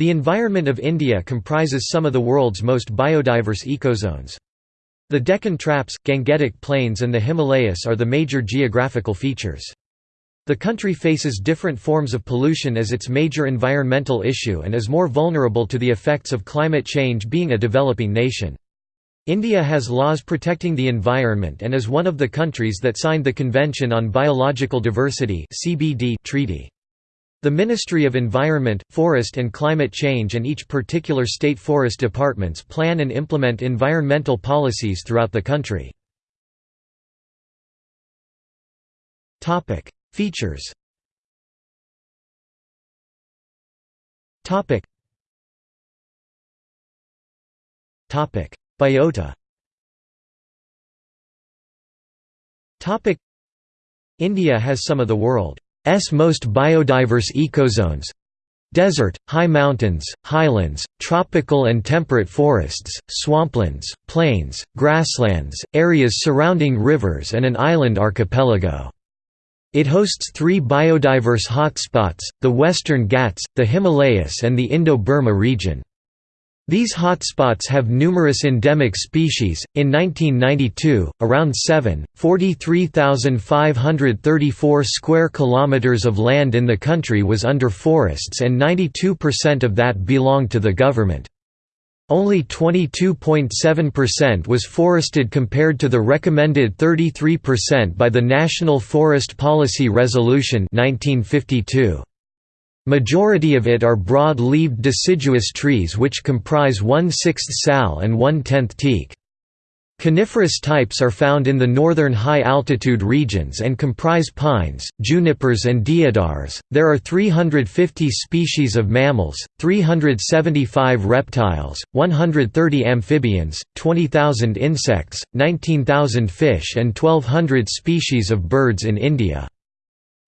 The environment of India comprises some of the world's most biodiverse ecozones. The Deccan Traps, Gangetic Plains and the Himalayas are the major geographical features. The country faces different forms of pollution as its major environmental issue and is more vulnerable to the effects of climate change being a developing nation. India has laws protecting the environment and is one of the countries that signed the Convention on Biological Diversity treaty. The Ministry of Environment, Forest and Climate Change and each particular state forest departments plan and implement environmental policies throughout the country. Features Biota India has some of the world most biodiverse ecozones desert, high mountains, highlands, tropical and temperate forests, swamplands, plains, grasslands, areas surrounding rivers and an island archipelago. It hosts three biodiverse hotspots, the Western Ghats, the Himalayas and the Indo-Burma region. These hotspots have numerous endemic species. In 1992, around 7.43,534 square kilometers of land in the country was under forests and 92% of that belonged to the government. Only 22.7% was forested compared to the recommended 33% by the National Forest Policy Resolution 1952. Majority of it are broad-leaved deciduous trees which comprise one-sixth sal and one-tenth teak. Coniferous types are found in the northern high-altitude regions and comprise pines, junipers and deodars. There are 350 species of mammals, 375 reptiles, 130 amphibians, 20,000 insects, 19,000 fish and 1200 species of birds in India.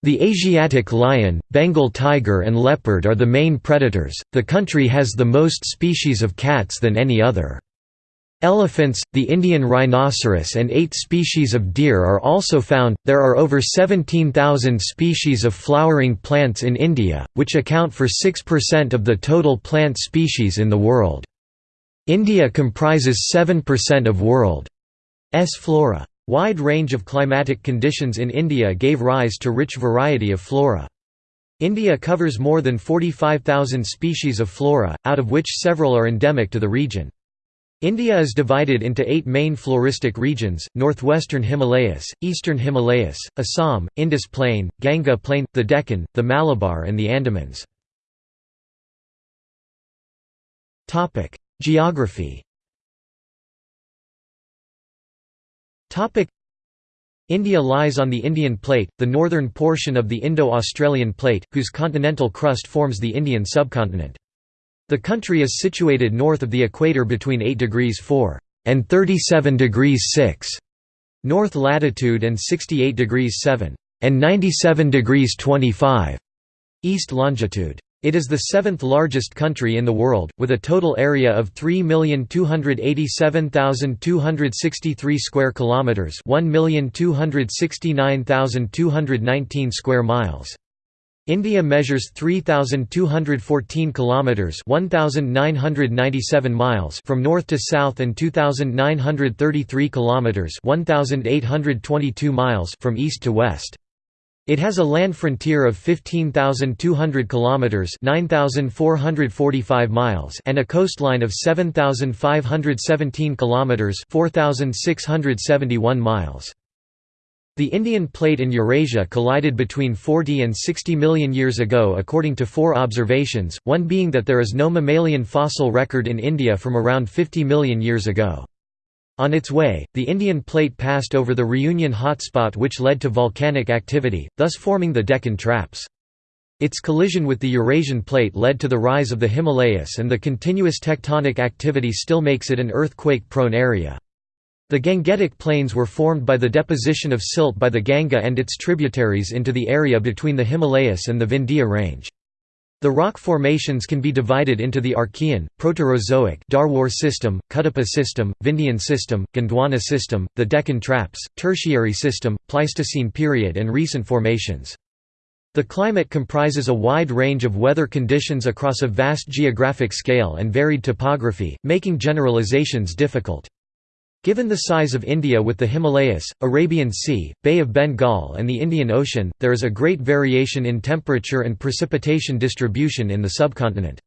The Asiatic lion, Bengal tiger and leopard are the main predators. The country has the most species of cats than any other. Elephants, the Indian rhinoceros and eight species of deer are also found. There are over 17,000 species of flowering plants in India, which account for 6% of the total plant species in the world. India comprises 7% of world's flora. Wide range of climatic conditions in India gave rise to rich variety of flora. India covers more than 45,000 species of flora, out of which several are endemic to the region. India is divided into eight main floristic regions, northwestern Himalayas, eastern Himalayas, Assam, Indus Plain, Ganga Plain, the Deccan, the Malabar and the Andamans. Geography India lies on the Indian Plate, the northern portion of the Indo-Australian Plate, whose continental crust forms the Indian subcontinent. The country is situated north of the equator between 8 degrees 4 and 37 degrees 6 north latitude and 68 degrees 7 and 97 degrees 25 east longitude. It is the seventh largest country in the world, with a total area of 3,287,263 square kilometers, 1,269,219 square miles. India measures 3214 kilometers, 1997 miles from north to south and 2933 kilometers, 1822 miles from east to west. It has a land frontier of 15,200 kilometers (9,445 miles) and a coastline of 7,517 kilometers (4,671 miles). The Indian Plate and Eurasia collided between 40 and 60 million years ago according to four observations, one being that there is no mammalian fossil record in India from around 50 million years ago. On its way, the Indian plate passed over the Reunion hotspot which led to volcanic activity, thus forming the Deccan Traps. Its collision with the Eurasian plate led to the rise of the Himalayas and the continuous tectonic activity still makes it an earthquake-prone area. The Gangetic Plains were formed by the deposition of silt by the Ganga and its tributaries into the area between the Himalayas and the Vindhya range. The rock formations can be divided into the Archean, Proterozoic Dharwar system, Cuddapah system, Vindhyan system, Gondwana system, the Deccan Traps, Tertiary system, Pleistocene period and recent formations. The climate comprises a wide range of weather conditions across a vast geographic scale and varied topography, making generalizations difficult. Given the size of India with the Himalayas, Arabian Sea, Bay of Bengal and the Indian Ocean, there is a great variation in temperature and precipitation distribution in the subcontinent.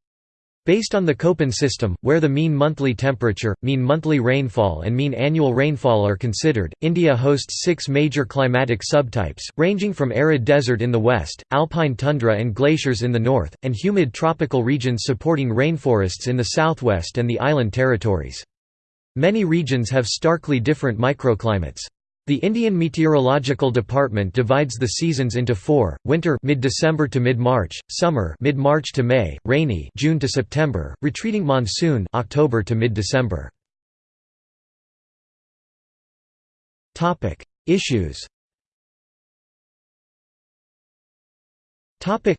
Based on the Köppen system, where the mean monthly temperature, mean monthly rainfall and mean annual rainfall are considered, India hosts six major climatic subtypes, ranging from arid desert in the west, alpine tundra and glaciers in the north, and humid tropical regions supporting rainforests in the southwest and the island territories. Many regions have starkly different microclimates. The Indian Meteorological Department divides the seasons into four: winter mid-December to mid-March, summer mid-March to May, rainy June to September, retreating monsoon October to mid-December. Topic: Issues. Topic: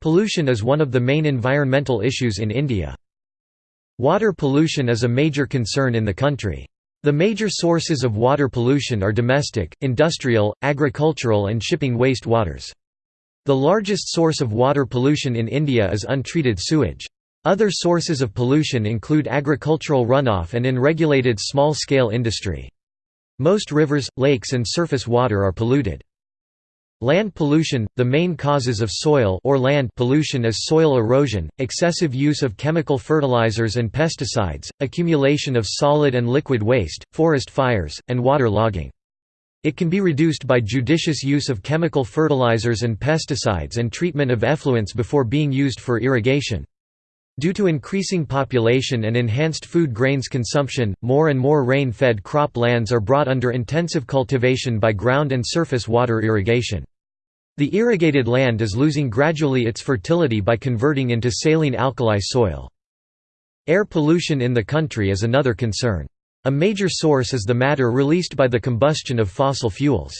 Pollution is one of the main environmental issues in India. Water pollution is a major concern in the country. The major sources of water pollution are domestic, industrial, agricultural and shipping waste waters. The largest source of water pollution in India is untreated sewage. Other sources of pollution include agricultural runoff and unregulated small-scale industry. Most rivers, lakes and surface water are polluted. Land pollution – The main causes of soil or land pollution is soil erosion, excessive use of chemical fertilizers and pesticides, accumulation of solid and liquid waste, forest fires, and water logging. It can be reduced by judicious use of chemical fertilizers and pesticides and treatment of effluents before being used for irrigation. Due to increasing population and enhanced food grains consumption, more and more rain-fed crop lands are brought under intensive cultivation by ground and surface water irrigation. The irrigated land is losing gradually its fertility by converting into saline alkali soil. Air pollution in the country is another concern. A major source is the matter released by the combustion of fossil fuels.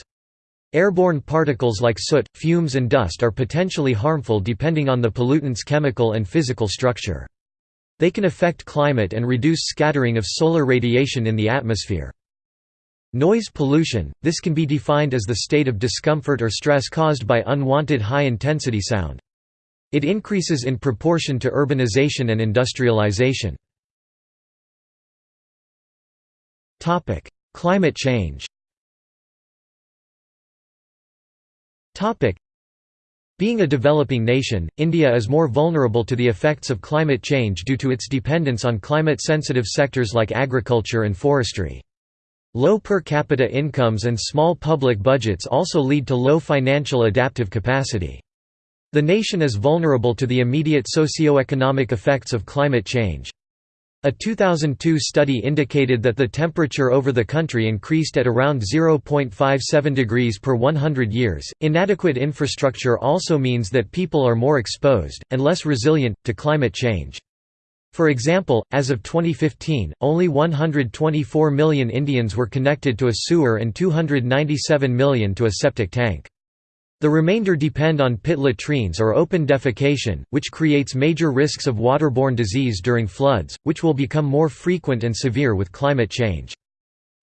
Airborne particles like soot, fumes and dust are potentially harmful depending on the pollutant's chemical and physical structure. They can affect climate and reduce scattering of solar radiation in the atmosphere. Noise pollution – This can be defined as the state of discomfort or stress caused by unwanted high-intensity sound. It increases in proportion to urbanization and industrialization. Climate change Being a developing nation, India is more vulnerable to the effects of climate change due to its dependence on climate-sensitive sectors like agriculture and forestry. Low per capita incomes and small public budgets also lead to low financial adaptive capacity. The nation is vulnerable to the immediate socio-economic effects of climate change. A 2002 study indicated that the temperature over the country increased at around 0.57 degrees per 100 years. Inadequate infrastructure also means that people are more exposed, and less resilient, to climate change. For example, as of 2015, only 124 million Indians were connected to a sewer and 297 million to a septic tank. The remainder depend on pit latrines or open defecation, which creates major risks of waterborne disease during floods, which will become more frequent and severe with climate change.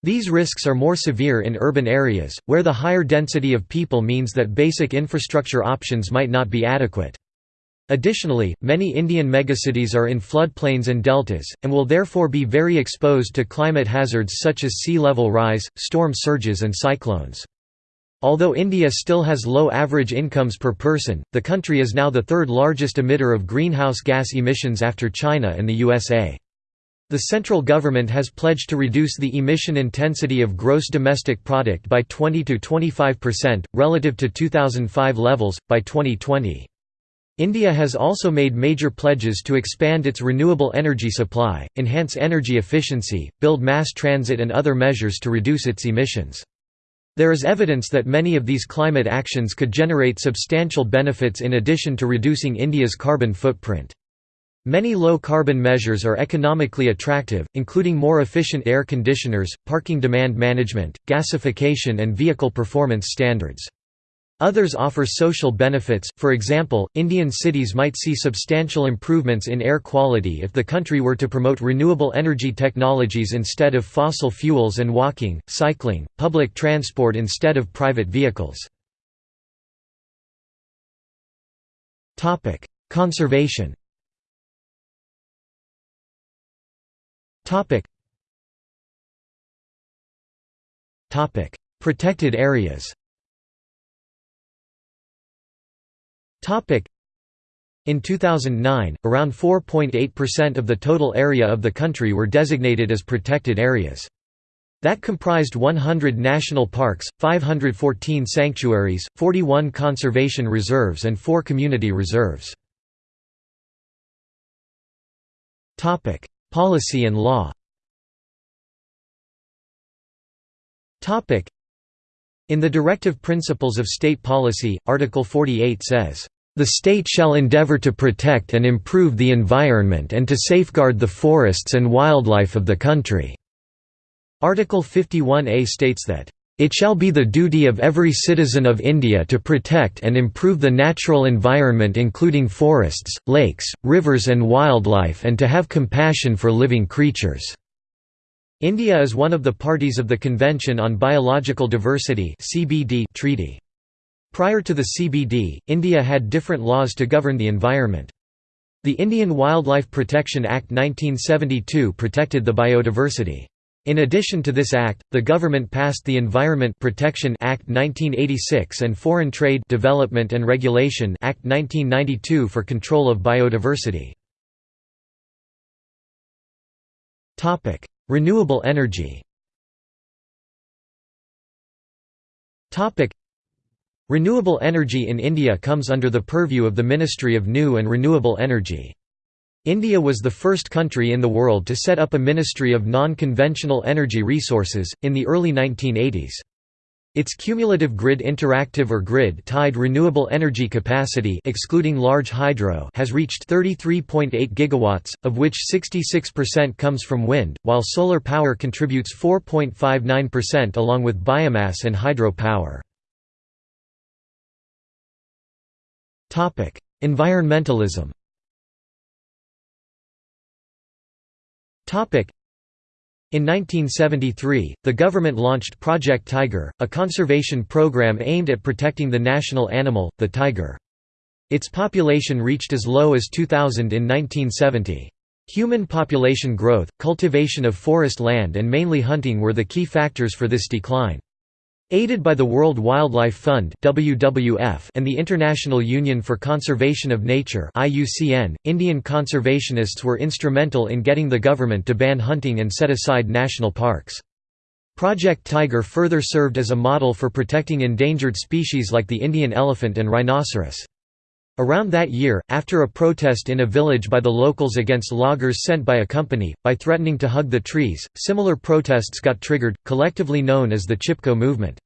These risks are more severe in urban areas, where the higher density of people means that basic infrastructure options might not be adequate. Additionally, many Indian megacities are in floodplains and deltas, and will therefore be very exposed to climate hazards such as sea level rise, storm surges and cyclones. Although India still has low average incomes per person, the country is now the third largest emitter of greenhouse gas emissions after China and the USA. The central government has pledged to reduce the emission intensity of gross domestic product by 20–25%, relative to 2005 levels, by 2020. India has also made major pledges to expand its renewable energy supply, enhance energy efficiency, build mass transit and other measures to reduce its emissions. There is evidence that many of these climate actions could generate substantial benefits in addition to reducing India's carbon footprint. Many low-carbon measures are economically attractive, including more efficient air conditioners, parking demand management, gasification and vehicle performance standards. Others offer social benefits, for example, Indian cities might see substantial improvements in air quality if the country were to promote renewable energy technologies instead of fossil fuels and walking, cycling, public transport instead of private vehicles. Conservation Protected areas in 2009, around 4.8% of the total area of the country were designated as protected areas. That comprised 100 national parks, 514 sanctuaries, 41 conservation reserves and 4 community reserves. Policy and law In the Directive Principles of State Policy, Article 48 says, "...the state shall endeavor to protect and improve the environment and to safeguard the forests and wildlife of the country." Article 51A states that, "...it shall be the duty of every citizen of India to protect and improve the natural environment including forests, lakes, rivers and wildlife and to have compassion for living creatures." India is one of the parties of the Convention on Biological Diversity treaty. Prior to the CBD, India had different laws to govern the environment. The Indian Wildlife Protection Act 1972 protected the biodiversity. In addition to this act, the government passed the Environment Protection Act 1986 and Foreign Trade Development and Regulation Act 1992 for control of biodiversity. Topic: Renewable energy. Renewable energy in India comes under the purview of the Ministry of New and Renewable Energy. India was the first country in the world to set up a Ministry of Non-Conventional Energy Resources, in the early 1980s. Its cumulative grid interactive or grid-tied renewable energy capacity excluding large hydro has reached 33.8 gigawatts, of which 66% comes from wind, while solar power contributes 4.59% along with biomass and hydro power. Environmentalism in 1973, the government launched Project Tiger, a conservation program aimed at protecting the national animal, the tiger. Its population reached as low as 2,000 in 1970. Human population growth, cultivation of forest land and mainly hunting were the key factors for this decline. Aided by the World Wildlife Fund (WWF) and the International Union for Conservation of Nature (IUCN), Indian conservationists were instrumental in getting the government to ban hunting and set aside national parks. Project Tiger further served as a model for protecting endangered species like the Indian elephant and rhinoceros. Around that year, after a protest in a village by the locals against loggers sent by a company, by threatening to hug the trees, similar protests got triggered, collectively known as the Chipko movement.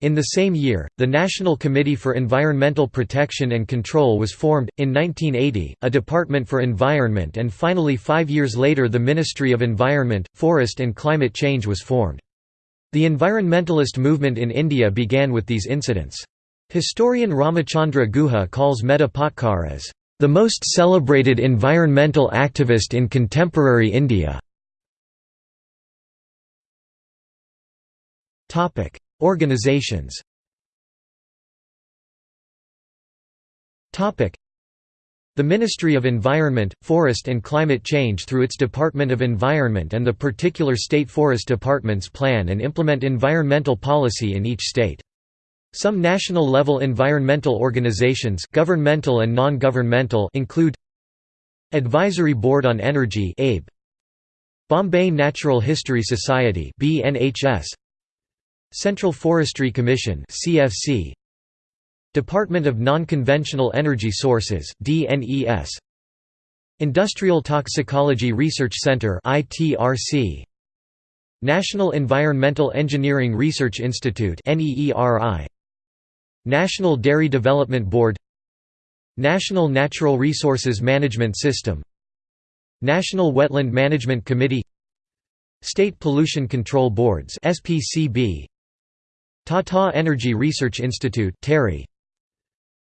In the same year, the National Committee for Environmental Protection and Control was formed. In 1980, a Department for Environment, and finally five years later, the Ministry of Environment, Forest and Climate Change was formed. The environmentalist movement in India began with these incidents. Historian Ramachandra Guha calls Patkar as the most celebrated environmental activist in contemporary India. Topic: Organizations Topic: The Ministry of Environment, Forest and Climate Change through its Department of Environment and the particular state forest departments plan and implement environmental policy in each state. Some national-level environmental organizations governmental and non-governmental include Advisory Board on Energy ABE, Bombay Natural History Society BNHS, Central Forestry Commission CFC, Department of Non-Conventional Energy Sources DNES, Industrial Toxicology Research Center ITRC, National Environmental Engineering Research Institute NEERI, National Dairy Development Board National Natural Resources Management System National Wetland Management Committee State Pollution Control Boards SPCB Tata Energy Research Institute TERI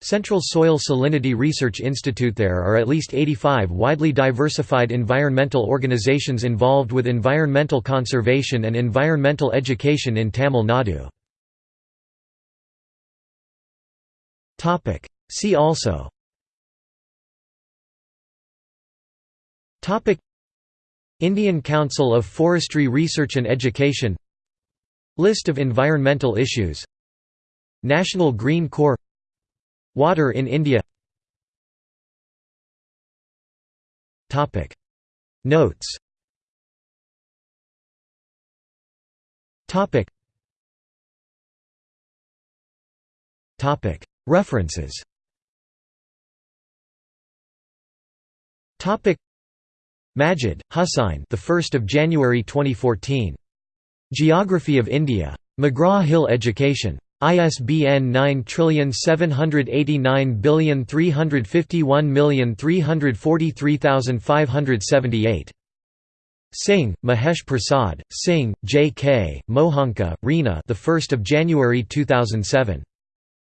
Central Soil Salinity Research Institute There are at least 85 widely diversified environmental organizations involved with environmental conservation and environmental education in Tamil Nadu. See also. Indian Council of Forestry Research and Education. List of environmental issues. National Green Corps. Water in India. Notes. Topic. Topic. References Topic Majid, Hussain. The 1st of January 2014. Geography of India. McGraw-Hill Education. ISBN 9789351343578. Singh, Mahesh Prasad, Singh, J. K., Mohanka, Reena. The 1st of January 2007.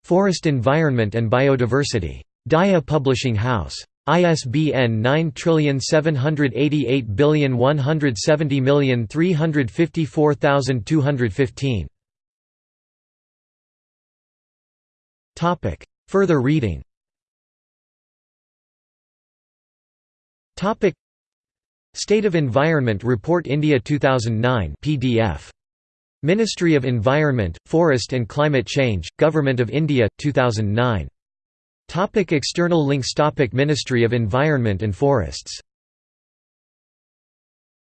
Forest Environment and Biodiversity. DIA Publishing House. ISBN 9788170354215. Topic. Further reading. Topic. State of Environment Report India 2009 PDF. Ministry of Environment, Forest and Climate Change, Government of India, 2009. Topic external links Topic Ministry of Environment and Forests